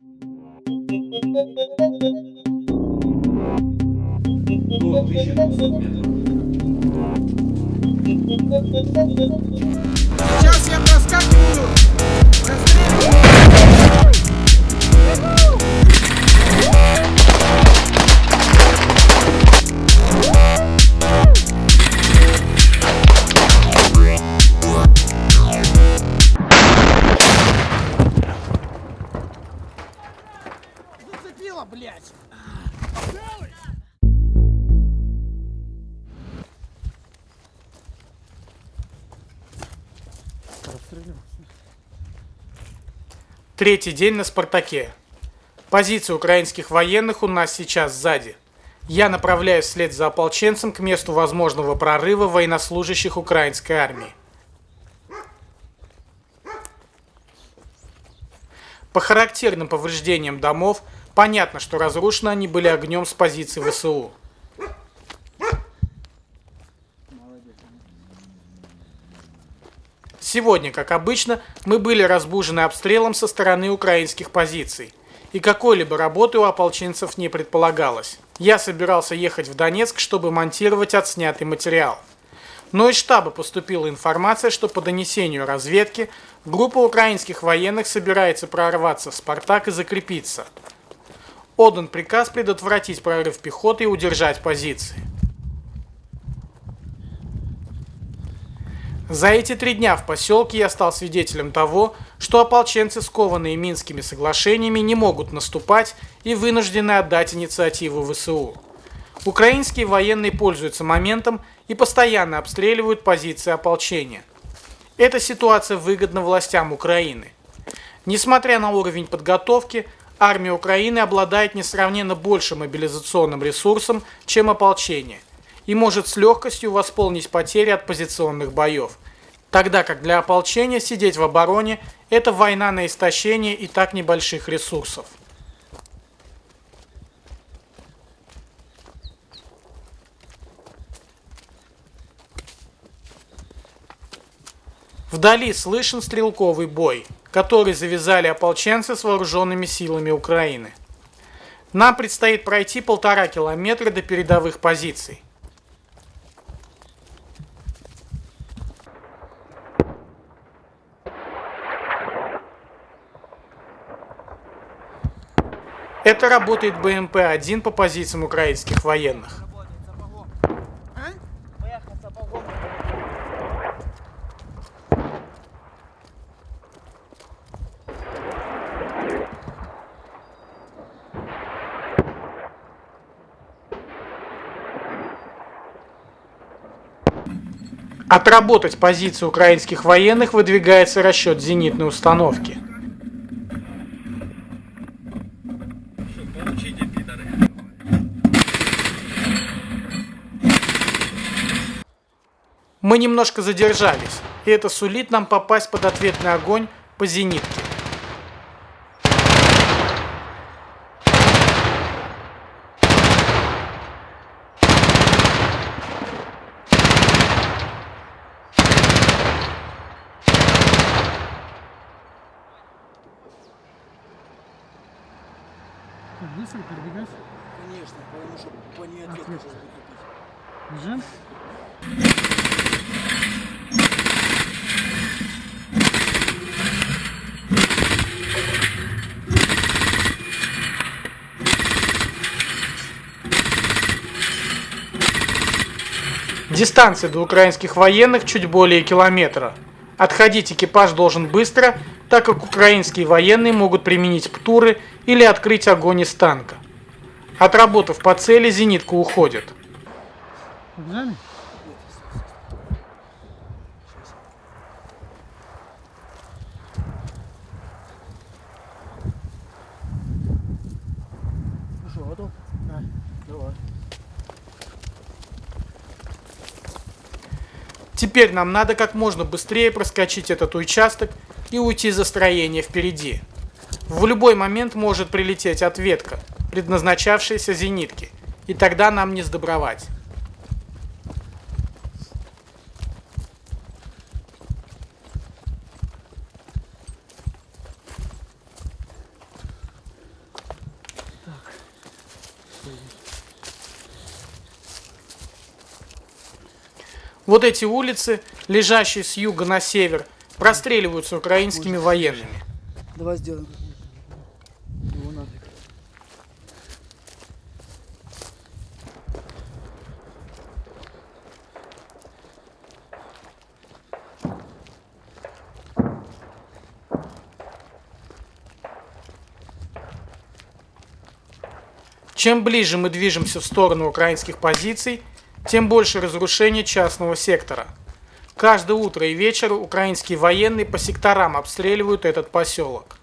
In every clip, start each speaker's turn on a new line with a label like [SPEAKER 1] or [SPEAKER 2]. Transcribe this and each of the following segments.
[SPEAKER 1] До 1200 метров.
[SPEAKER 2] Сейчас я проскакиваю. Расстреливаю.
[SPEAKER 3] Третий день на «Спартаке». Позиция украинских военных у нас сейчас сзади. Я направляюсь вслед за ополченцем к месту возможного прорыва военнослужащих украинской армии. По характерным повреждениям домов понятно, что разрушены они были огнем с позиции ВСУ. Сегодня, как обычно, мы были разбужены обстрелом со стороны украинских позиций. И какой-либо работы у ополченцев не предполагалось. Я собирался ехать в Донецк, чтобы монтировать отснятый материал. Но из штаба поступила информация, что по донесению разведки группа украинских военных собирается прорваться в «Спартак» и закрепиться. Отдан приказ предотвратить прорыв пехоты и удержать позиции. За эти три дня в поселке я стал свидетелем того, что ополченцы, скованные Минскими соглашениями, не могут наступать и вынуждены отдать инициативу ВСУ. Украинские военные пользуются моментом и постоянно обстреливают позиции ополчения. Эта ситуация выгодна властям Украины. Несмотря на уровень подготовки, армия Украины обладает несравненно большим мобилизационным ресурсом, чем ополчение и может с легкостью восполнить потери от позиционных боев. Тогда как для ополчения сидеть в обороне – это война на истощение и так небольших ресурсов. Вдали слышен стрелковый бой, который завязали ополченцы с вооруженными силами Украины. Нам предстоит пройти полтора километра до передовых позиций. Это работает БМП-1 по позициям украинских военных. Отработать позиции украинских военных выдвигается расчет зенитной установки. Мы немножко задержались, и это сулит нам попасть под ответный огонь по зенитке.
[SPEAKER 4] Быстро.
[SPEAKER 2] Конечно, потому что по ней ответ сейчас будет.
[SPEAKER 4] Бежим.
[SPEAKER 3] Дистанция до украинских военных чуть более километра. Отходить экипаж должен быстро, так как украинские военные могут применить птуры или открыть огонь из танка. Отработав по цели, зенитка уходит.
[SPEAKER 4] Побежали?
[SPEAKER 2] Ну что, готов?
[SPEAKER 4] Да.
[SPEAKER 2] Давай.
[SPEAKER 3] Теперь нам надо как можно быстрее проскочить этот участок и уйти за строение впереди. В любой момент может прилететь ответка, предназначавшаяся зенитке, и тогда нам не сдобровать. Вот эти улицы, лежащие с юга на север, простреливаются украинскими военными.
[SPEAKER 2] Давай сделаем. Его нафиг.
[SPEAKER 3] Чем ближе мы движемся в сторону украинских позиций, тем больше разрушения частного сектора. Каждое утро и вечер украинские военные по секторам обстреливают этот поселок.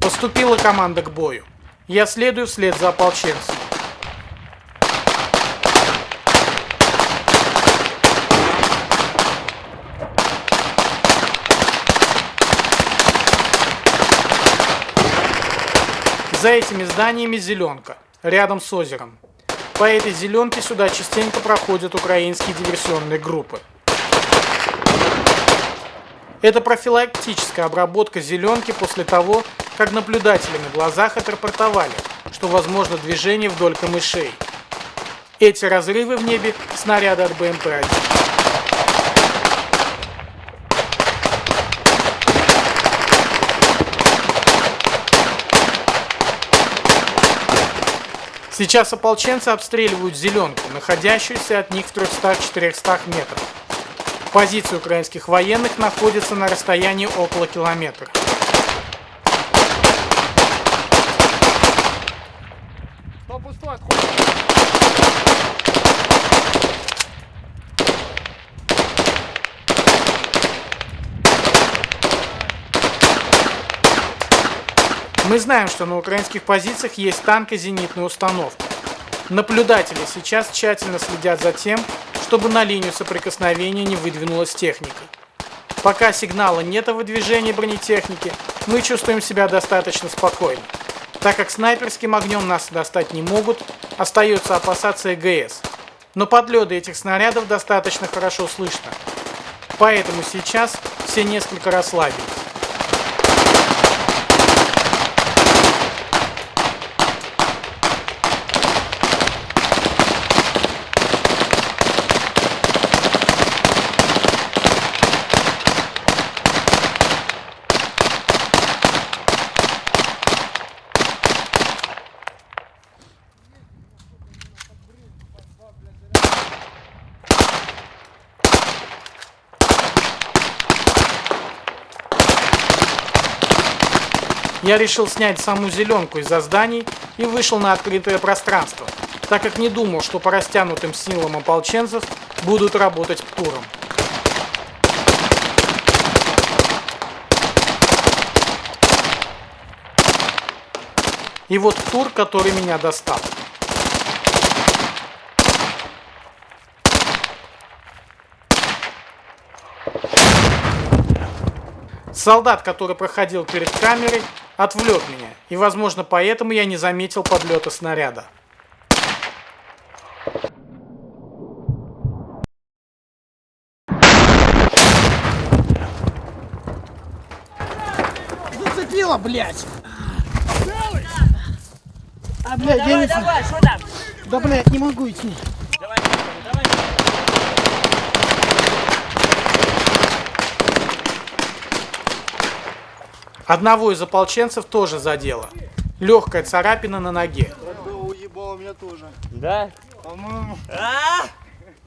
[SPEAKER 3] Поступила команда к бою. Я следую вслед за ополченцем. За этими зданиями зеленка, рядом с озером. По этой зеленке сюда частенько проходят украинские диверсионные группы. Это профилактическая обработка зеленки после того, как наблюдатели на глазах отрапортовали, что возможно движение вдоль камышей. Эти разрывы в небе – снаряды от БМП-1. Сейчас ополченцы обстреливают зеленку, находящуюся от них в 300-400 метрах. Позиции украинских военных находятся на расстоянии около километра.
[SPEAKER 1] Кто пустой, отходит.
[SPEAKER 3] Мы знаем, что на украинских позициях есть танк и зенитная установка. Наблюдатели сейчас тщательно следят за тем, чтобы на линию соприкосновения не выдвинулась техника. Пока сигнала нет о выдвижении бронетехники, мы чувствуем себя достаточно спокойно. Так как снайперским огнем нас достать не могут, остается опасаться ЭГС. Но подлеты этих снарядов достаточно хорошо слышно. Поэтому сейчас все несколько расслабились. Я решил снять саму зеленку из-за зданий и вышел на открытое пространство, так как не думал, что по растянутым силам ополченцев будут работать ПТУРом. И вот ПТУР, который меня достал. Солдат, который проходил перед камерой, отвлек меня, и, возможно, поэтому я не заметил подлета снаряда.
[SPEAKER 2] Зацепила, блядь! А, блядь, я
[SPEAKER 5] Давай,
[SPEAKER 2] не...
[SPEAKER 5] давай, что там?
[SPEAKER 2] Да, блядь, не могу идти.
[SPEAKER 3] Одного из ополченцев тоже задело. Легкая царапина на ноге.
[SPEAKER 2] Уебало меня тоже.
[SPEAKER 5] Да? А?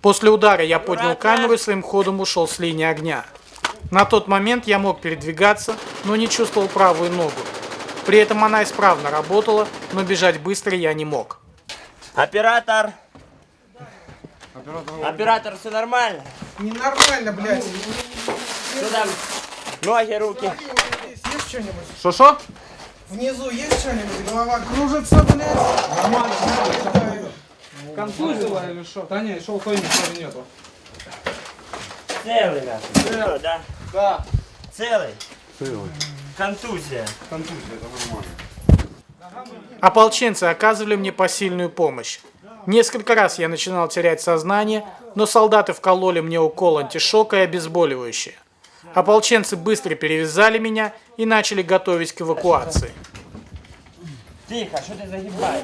[SPEAKER 3] После удара я поднял камеру и своим ходом ушел с линии огня. На тот момент я мог передвигаться, но не чувствовал правую ногу. При этом она исправно работала, но бежать быстро я не мог.
[SPEAKER 5] Оператор. Оператор, все нормально?
[SPEAKER 3] Ненормально, блядь.
[SPEAKER 5] Там? Ноги, руки.
[SPEAKER 2] Что-нибудь?
[SPEAKER 3] Шо-шо?
[SPEAKER 2] Внизу есть что-нибудь? Голова кружится, блядь.
[SPEAKER 1] Контузило или что? Да не, шел кто-нибудь нету.
[SPEAKER 5] Целый, нахуй. Всё, да?
[SPEAKER 1] Да.
[SPEAKER 5] Целый? Целый. Контузия.
[SPEAKER 3] Ополченцы оказывали мне посильную помощь. Несколько раз я начинал терять сознание, но солдаты вкололи мне укол антишока и обезболивающее. Ополченцы быстро перевязали меня и начали готовить к эвакуации.
[SPEAKER 5] Тихо, что ты загибаешь?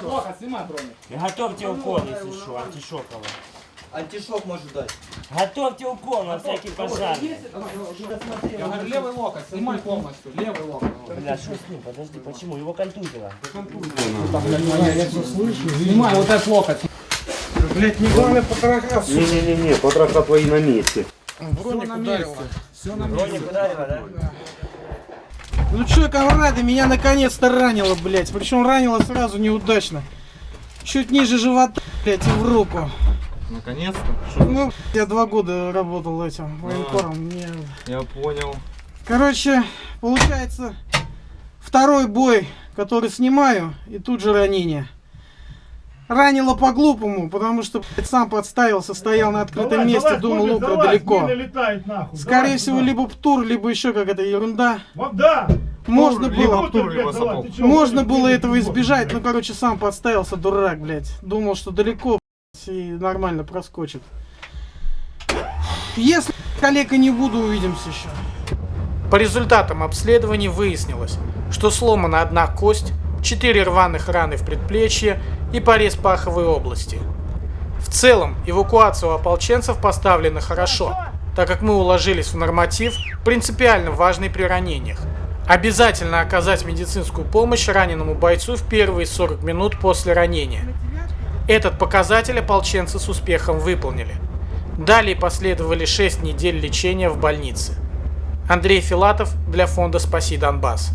[SPEAKER 1] Плохо, снимай броню.
[SPEAKER 5] Готовьте укол, если что, антишоковый.
[SPEAKER 2] Антишок может дать.
[SPEAKER 5] Готовьте укол на всякий пожарный.
[SPEAKER 1] Я говорю, левый локоть, снимай полностью. Левый локоть.
[SPEAKER 5] Бля, что с ним? Подожди, почему? Его контузило.
[SPEAKER 1] Снимай вот этот локоть.
[SPEAKER 2] Блядь, не главное потрахаться.
[SPEAKER 6] Не-не-не, потроха твои на месте.
[SPEAKER 2] Броник ударила.
[SPEAKER 5] Броник ударило, да?
[SPEAKER 2] Ну чё, комрады, меня наконец-то ранило, блядь. Причем ранило сразу неудачно. Чуть ниже живота, блядь, и в руку.
[SPEAKER 7] Наконец-то?
[SPEAKER 2] Ну, я два года работал этим военкором. Мне...
[SPEAKER 7] Я понял.
[SPEAKER 2] Короче, получается, второй бой, который снимаю, и тут же ранение. Ранило по-глупому, потому что блядь, сам подставился, стоял на открытом месте, думал, лука далеко. Скорее всего, либо птур, либо еще какая-то ерунда.
[SPEAKER 8] Да!
[SPEAKER 2] Можно было,
[SPEAKER 7] Артур его сапог.
[SPEAKER 2] можно было этого избежать, но, короче, сам подставился, дурак, блядь. Думал, что далеко, блядь, и нормально проскочит. Если коллега не буду, увидимся еще.
[SPEAKER 3] По результатам обследований выяснилось, что сломана одна кость, четыре рваных раны в предплечье и порез паховой области. В целом, эвакуация у ополченцев поставлена хорошо, так как мы уложились в норматив, принципиально важный при ранениях. Обязательно оказать медицинскую помощь раненому бойцу в первые 40 минут после ранения. Этот показатель ополченцы с успехом выполнили. Далее последовали 6 недель лечения в больнице. Андрей Филатов для фонда «Спаси Донбасс».